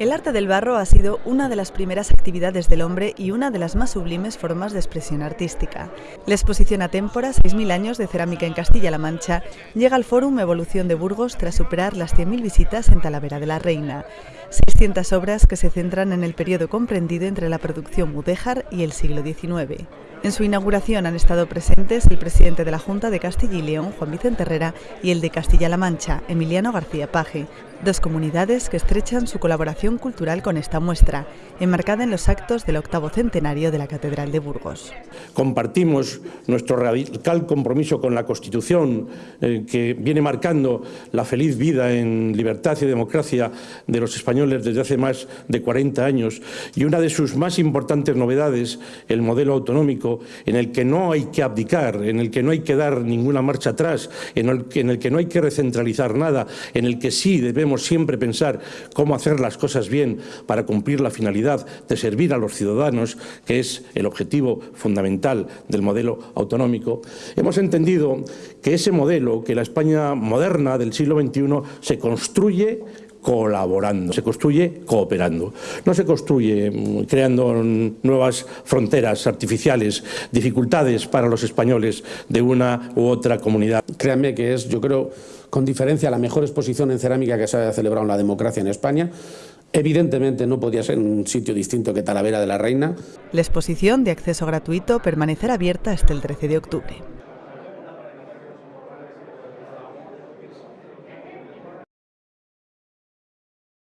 El arte del barro ha sido una de las primeras actividades del hombre y una de las más sublimes formas de expresión artística. La exposición a Témpora, 6.000 años de cerámica en Castilla-La Mancha, llega al Fórum Evolución de Burgos tras superar las 100.000 visitas en Talavera de la Reina. 600 obras que se centran en el periodo comprendido entre la producción mudéjar y el siglo XIX. En su inauguración han estado presentes el presidente de la Junta de Castilla y León, Juan Vicente Herrera, y el de Castilla-La Mancha, Emiliano García Paje, dos comunidades que estrechan su colaboración cultural con esta muestra, enmarcada en los actos del octavo centenario de la Catedral de Burgos. Compartimos nuestro radical compromiso con la Constitución, eh, que viene marcando la feliz vida en libertad y democracia de los españoles desde hace más de 40 años, y una de sus más importantes novedades, el modelo autonómico en el que no hay que abdicar, en el que no hay que dar ninguna marcha atrás, en el, que, en el que no hay que recentralizar nada, en el que sí debemos siempre pensar cómo hacer las cosas bien para cumplir la finalidad de servir a los ciudadanos, que es el objetivo fundamental del modelo autonómico, hemos entendido que ese modelo, que la España moderna del siglo XXI se construye colaborando, se construye cooperando. No se construye mm, creando nuevas fronteras artificiales, dificultades para los españoles de una u otra comunidad. Créanme que es, yo creo, con diferencia la mejor exposición en cerámica que se haya celebrado en la democracia en España. Evidentemente no podía ser un sitio distinto que Talavera de la Reina. La exposición de acceso gratuito permanecerá abierta hasta el 13 de octubre.